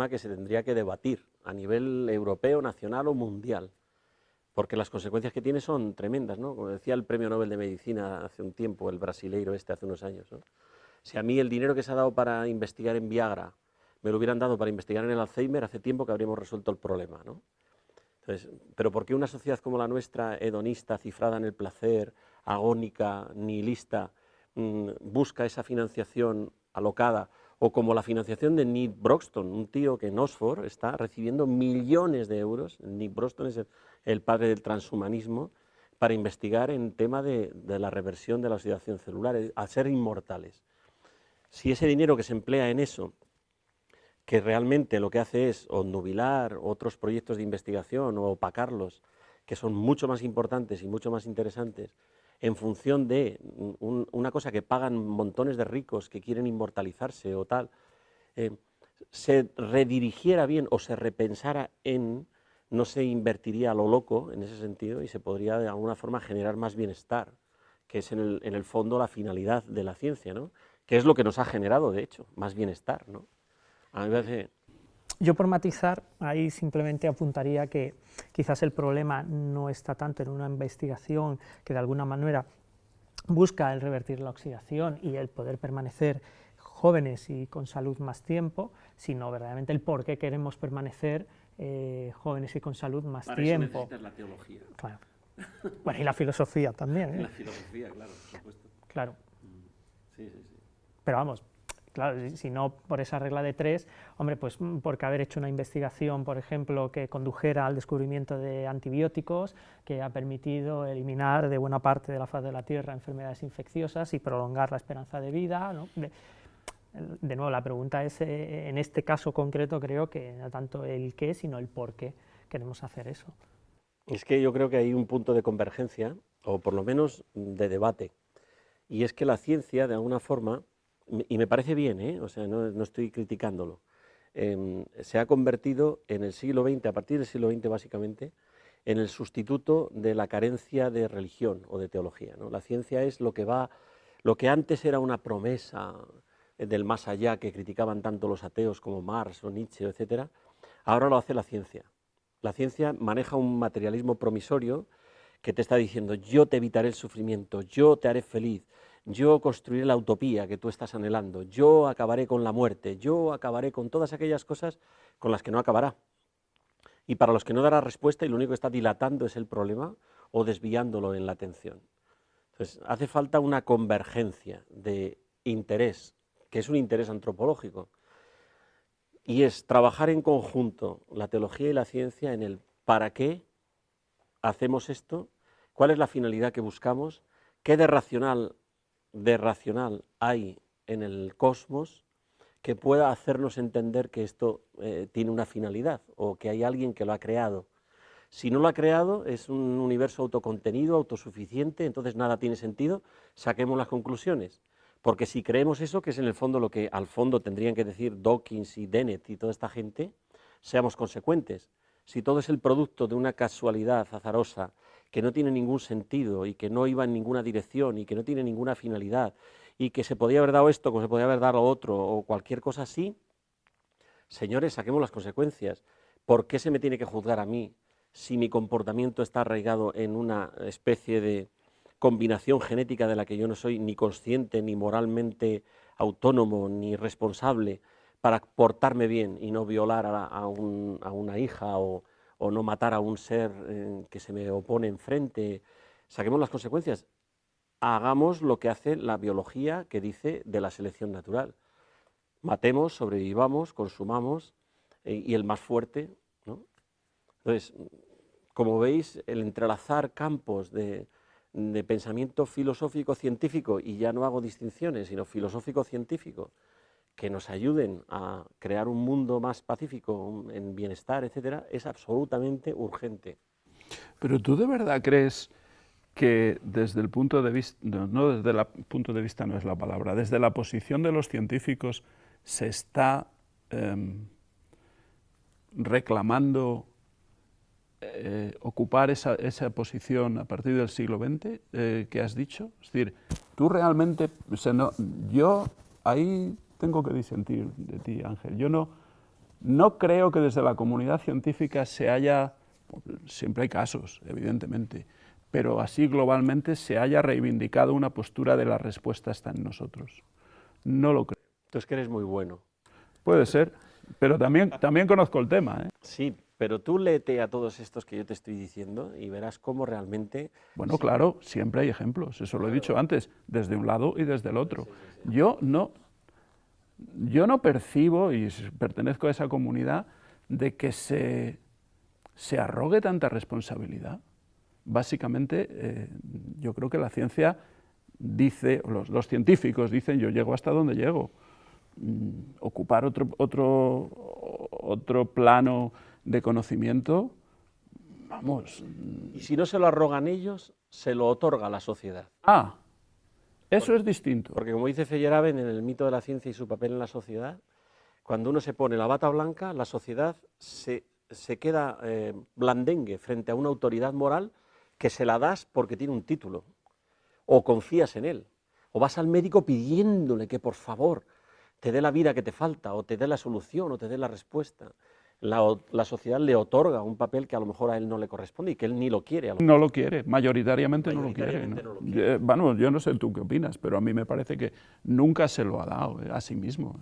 tema que se tendría que debatir a nivel europeo, nacional o mundial, porque las consecuencias que tiene son tremendas, ¿no? Como decía el Premio Nobel de Medicina hace un tiempo, el brasileiro este hace unos años. Si a mí el dinero que se ha dado para investigar en Viagra me lo hubieran dado para investigar en el Alzheimer, hace tiempo que habríamos resuelto el problema, ¿no? Entonces, pero ¿por qué una sociedad como la nuestra, hedonista, cifrada en el placer, agónica, nihilista, mm, busca esa financiación alocada o como la financiación de Nick Broxton, un tío que en Oxford está recibiendo millones de euros, Nick Broxton es el, padre del transhumanismo, para investigar en tema de, la reversión de la oxidación celular, a ser inmortales. Si ese dinero que se emplea en eso, que realmente lo que hace es obnubilar otros proyectos de investigación o opacarlos, que son mucho más importantes y mucho más interesantes, en función de una cosa que pagan montones de ricos que quieren inmortalizarse o tal, eh, se redirigiera bien o se repensara en, no se invertiría a lo loco en ese sentido y se podría de alguna forma generar más bienestar, que es en el, fondo la finalidad de la ciencia, ¿no? que es lo que nos ha generado, de hecho, más bienestar. ¿no? A mí me parece yo por matizar, ahí simplemente apuntaría que quizás el problema no está tanto en una investigación que de alguna manera busca el revertir la oxidación y el poder permanecer jóvenes y con salud más tiempo, sino verdaderamente el por qué queremos permanecer eh, jóvenes y con salud más tiempo. Eso la teología. Claro. Bueno, y la filosofía también. ¿eh? La filosofía, claro, por supuesto. Claro. Mm. Sí, sí, sí. Pero vamos, Claro, si no por esa regla de tres, hombre, pues mm, porque haber hecho una investigación, por ejemplo, que condujera al descubrimiento de antibióticos, que ha permitido eliminar de buena parte de la faz de la Tierra enfermedades infecciosas y prolongar la esperanza de vida. De, nuevo, la pregunta es, eh, en este caso concreto, creo que no tanto el qué, sino el por qué queremos hacer eso. Es que yo creo que hay un punto de convergencia, o por lo menos de debate, y es que la ciencia, de alguna forma, y me parece bien, ¿eh? o sea, no, estoy criticándolo, em, se ha convertido en el siglo XX, a partir del siglo XX básicamente, en el sustituto de la carencia de religión o de teología. ¿no? La ciencia es lo que va, lo que antes era una promesa del más allá que criticaban tanto los ateos como Marx o Nietzsche, etc., ahora lo hace la ciencia. La ciencia maneja un materialismo promisorio que te está diciendo yo te evitaré el sufrimiento, yo te haré feliz, yo construiré la utopía que tú estás anhelando, yo acabaré con la muerte, yo acabaré con todas aquellas cosas con las que no acabará. Y para los que no dará respuesta y lo único que está dilatando es el problema o desviándolo en la atención. Entonces, hace falta una convergencia de interés, que es un interés antropológico, y es trabajar en conjunto la teología y la ciencia en el para qué hacemos esto, cuál es la finalidad que buscamos, qué de racional de racional hay en el cosmos que pueda hacernos entender que esto eh, tiene una finalidad o que hay alguien que lo ha creado. Si no lo ha creado, es un universo autocontenido, autosuficiente, entonces nada tiene sentido, saquemos las conclusiones. Porque si creemos eso, que es en el fondo lo que al fondo tendrían que decir Dawkins y Dennett y toda esta gente, seamos consecuentes. Si todo es el producto de una casualidad azarosa que no tiene ningún sentido y que no iba en ninguna dirección y que no tiene ninguna finalidad y que se podía haber dado esto como se podía haber dado lo otro o cualquier cosa así, señores, saquemos las consecuencias. ¿Por qué se me tiene que juzgar a mí si mi comportamiento está arraigado en una especie de combinación genética de la que yo no soy ni consciente, ni moralmente autónomo, ni responsable para portarme bien y no violar a, a una hija o, o no matar a un ser eh, que se me opone enfrente, saquemos las consecuencias. Hagamos lo que hace la biología que dice de la selección natural. Matemos, sobrevivamos, consumamos eh, y el más fuerte. ¿no? Entonces, como veis, el entrelazar campos de, de pensamiento filosófico-científico, y ya no hago distinciones, sino filosófico-científico, que nos ayuden a crear un mundo más pacífico, en bienestar, etcétera, es absolutamente urgente. Pero tú de verdad crees que desde el punto de vista, no, desde el punto de vista no es la palabra, desde la posición de los científicos se está em, reclamando eh, ocupar esa, esa, posición a partir del siglo XX eh, que has dicho? Es decir, tú realmente, yo ahí tengo que disentir de ti, Ángel. Yo no, No creo que desde la comunidad científica se haya, siempre hay casos, evidentemente, pero así globalmente se haya reivindicado una postura de la respuesta está en nosotros. No lo creo. Entonces que eres muy bueno. Puede ser, pero también, también conozco el tema. ¿eh? Sí, pero tú léete a todos estos que yo te estoy diciendo y verás cómo realmente... Bueno, claro, siempre hay ejemplos, eso lo he dicho antes, desde un lado y desde el otro. Yo no, yo no percibo, y pertenezco a esa comunidad, de que se, se arrogue tanta responsabilidad. Básicamente, eh, yo creo que la ciencia dice, los, los, científicos dicen, yo llego hasta donde llego. Mm, ocupar otro, otro, otro plano de conocimiento, vamos... Y si no se lo arrogan ellos, se lo otorga la sociedad. Ah, eso es distinto. Porque como dice Feyerabend en el mito de la ciencia y su papel en la sociedad, cuando uno se pone la bata blanca, la sociedad se, se queda eh, blandengue frente a una autoridad moral que se la das porque tiene un título, o confías en él, o vas al médico pidiéndole que por favor te dé la vida que te falta, o te dé la solución, o te dé la respuesta la, sociedad le otorga un papel que a lo mejor a él no le corresponde y que él ni lo quiere. no lo quiere, mayoritariamente, no, lo quiere, Yo, bueno, yo no sé tú qué opinas, pero a mí me parece que nunca se lo ha dado eh, a sí mismo.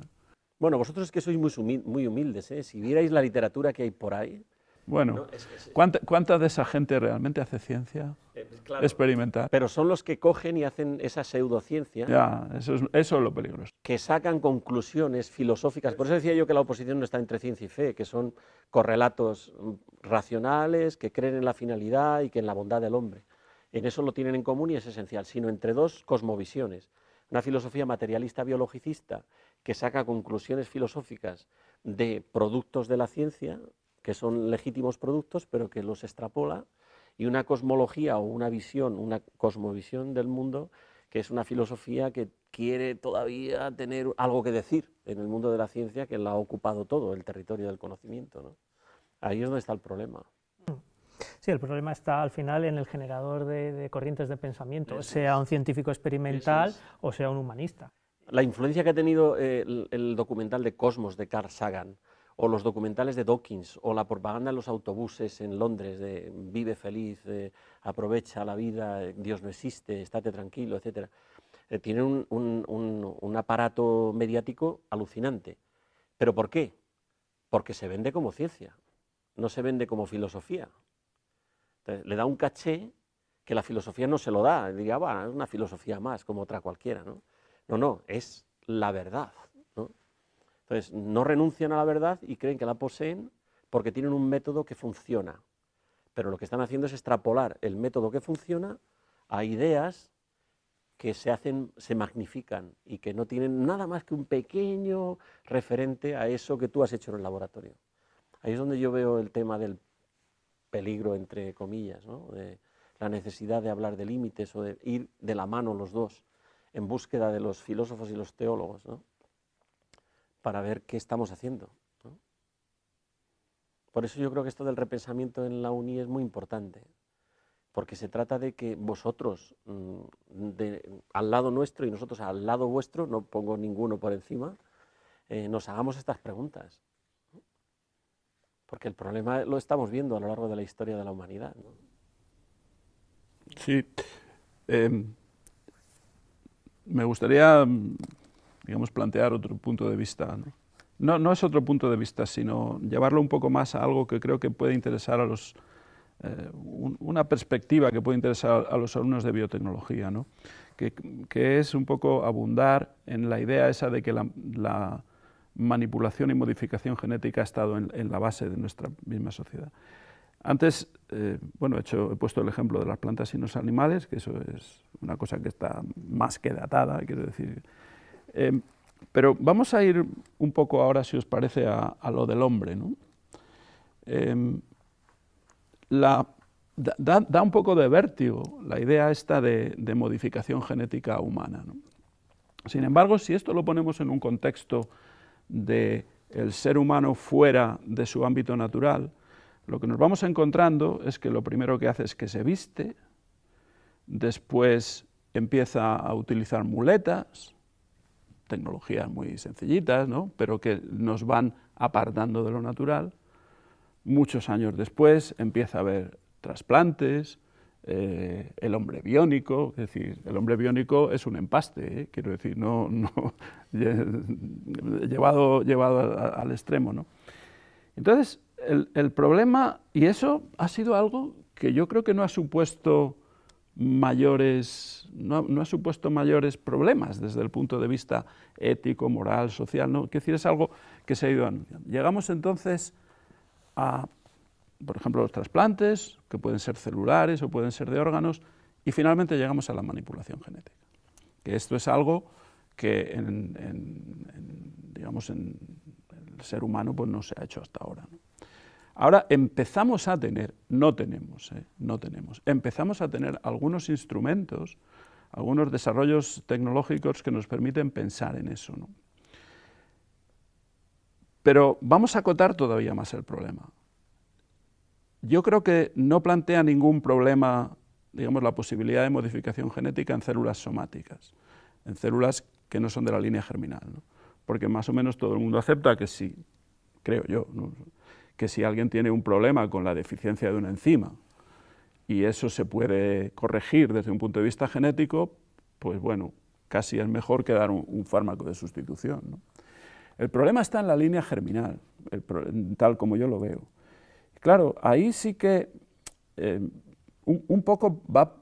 Bueno, vosotros es que sois muy, humildes, ¿eh? si vierais la literatura que hay por ahí, bueno, ¿cuánta, de esa gente realmente hace ciencia eh, experimental? Pero son los que cogen y hacen esa pseudociencia. Ya, eso es, eso es lo peligroso. Que sacan conclusiones filosóficas. Por eso decía yo que la oposición no está entre ciencia y fe, que son correlatos racionales, que creen en la finalidad y que en la bondad del hombre. En eso lo tienen en común y es esencial, sino entre dos cosmovisiones. Una filosofía materialista biologicista que saca conclusiones filosóficas de productos de la ciencia, que son legítimos productos, pero que los extrapola, y una cosmología o una visión, una cosmovisión del mundo, que es una filosofía que quiere todavía tener algo que decir en el mundo de la ciencia, que la ha ocupado todo, el territorio del conocimiento. Ahí es donde está el problema. Sí, el problema está al final en el generador de, corrientes de pensamiento, sea un científico experimental o sea un humanista. La influencia que ha tenido eh, el documental de Cosmos de Carl Sagan, o los documentales de Dawkins, o la propaganda en los autobuses en Londres de vive feliz, aprovecha la vida, Dios no existe, estate tranquilo, etc. Eh, tienen un, aparato mediático alucinante. ¿Pero por qué? Porque se vende como ciencia, no se vende como filosofía. le da un caché que la filosofía no se lo da, diría, es una filosofía más, como otra cualquiera. No, no, no es la verdad. Entonces, no renuncian a la verdad y creen que la poseen porque tienen un método que funciona. Pero lo que están haciendo es extrapolar el método que funciona a ideas que se hacen, se magnifican y que no tienen nada más que un pequeño referente a eso que tú has hecho en el laboratorio. Ahí es donde yo veo el tema del peligro, entre comillas, de la necesidad de hablar de límites o de ir de la mano los dos en búsqueda de los filósofos y los teólogos. ¿no? Para ver qué estamos haciendo. Por eso yo creo que esto del repensamiento en la UNI es muy importante, porque se trata de que vosotros, mm, al lado nuestro y nosotros al lado vuestro, no pongo ninguno por encima, eh, nos hagamos estas preguntas. Porque el problema lo estamos viendo a lo largo de la historia de la humanidad. Sí. Em, me gustaría digamos, plantear otro punto de vista. ¿no? No, es otro punto de vista, sino llevarlo un poco más a algo que creo que puede interesar a los, eh, una perspectiva que puede interesar a los alumnos de biotecnología, ¿no? que, que, es un poco abundar en la idea esa de que la, la manipulación y modificación genética ha estado en, en, la base de nuestra misma sociedad. Antes, eh, bueno, he, hecho, he puesto el ejemplo de las plantas y los animales, que eso es una cosa que está más que datada, quiero decir, Em, pero vamos a ir un poco ahora, si os parece, a, lo del hombre. Em, da, un poco de vértigo la idea esta de, modificación genética humana. Sin embargo, si esto lo ponemos en un contexto de el ser humano fuera de su ámbito natural, lo que nos vamos encontrando es que lo primero que hace es que se viste, después empieza a utilizar muletas, tecnologías muy sencillitas, ¿no? pero que nos van apartando de lo natural. Muchos años después empieza a haber trasplantes, eh, el hombre biónico, es decir, el hombre biónico es un empaste, ¿eh? quiero decir, no, llevado, llevado al extremo. ¿no? Entonces, el, problema, y eso ha sido algo que yo creo que no ha supuesto mayores, no, no, ha supuesto mayores problemas desde el punto de vista ético, moral, social, ¿no? Quiero decir, es algo que se ha ido anunciando. Llegamos entonces a, por ejemplo, los trasplantes, que pueden ser celulares o pueden ser de órganos, y finalmente llegamos a la manipulación genética. Que esto es algo que en, en, digamos, en el ser humano pues no se ha hecho hasta ahora. Ahora empezamos a tener, no tenemos, ¿eh? no tenemos, empezamos a tener algunos instrumentos, algunos desarrollos tecnológicos que nos permiten pensar en eso. Pero vamos a acotar todavía más el problema. Yo creo que no plantea ningún problema, digamos, la posibilidad de modificación genética en células somáticas, en células que no son de la línea germinal, porque más o menos todo el mundo acepta que sí, creo yo. Que si alguien tiene un problema con la deficiencia de una enzima y eso se puede corregir desde un punto de vista genético, pues bueno, casi es mejor que dar un, un fármaco de sustitución. ¿no? El problema está en la línea germinal, el, tal como yo lo veo. Claro, ahí sí que eh, un, un, poco va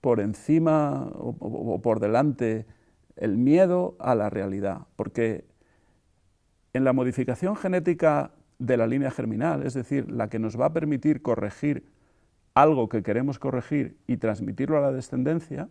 por encima o, o, o por delante el miedo a la realidad, porque en la modificación genética de la línea germinal, es decir, la que nos va a permitir corregir algo que queremos corregir y transmitirlo a la descendencia,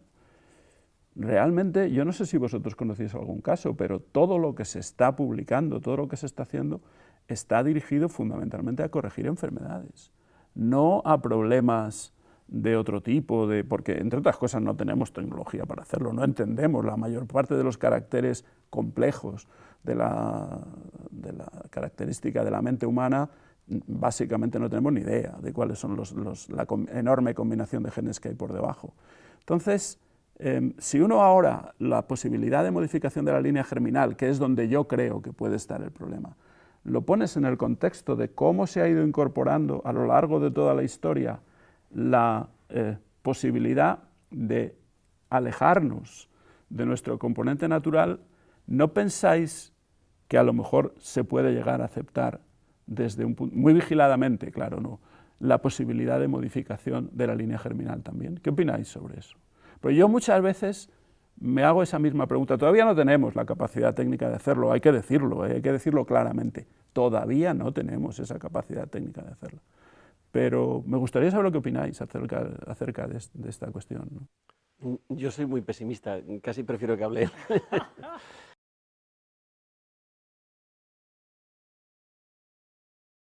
realmente, yo no sé si vosotros conocéis algún caso, pero todo lo que se está publicando, todo lo que se está haciendo, está dirigido fundamentalmente a corregir enfermedades, no a problemas de otro tipo, de, porque entre otras cosas no tenemos tecnología para hacerlo, no entendemos la mayor parte de los caracteres complejos de la, característica de la mente humana, básicamente no tenemos ni idea de cuáles son los, la enorme combinación de genes que hay por debajo. Entonces, eh, si uno ahora la posibilidad de modificación de la línea germinal, que es donde yo creo que puede estar el problema, lo pones en el contexto de cómo se ha ido incorporando a lo largo de toda la historia la eh, posibilidad de alejarnos de nuestro componente natural, ¿no pensáis que a lo mejor se puede llegar a aceptar desde un punto, muy vigiladamente, claro, ¿no? la posibilidad de modificación de la línea germinal también? ¿Qué opináis sobre eso? Pues yo muchas veces me hago esa misma pregunta. Todavía no tenemos la capacidad técnica de hacerlo, hay que decirlo, ¿eh? hay que decirlo claramente. Todavía no tenemos esa capacidad técnica de hacerlo. Pero me gustaría saber lo que opináis acerca, acerca de, de esta cuestión. ¿no? Yo soy muy pesimista, casi prefiero que hable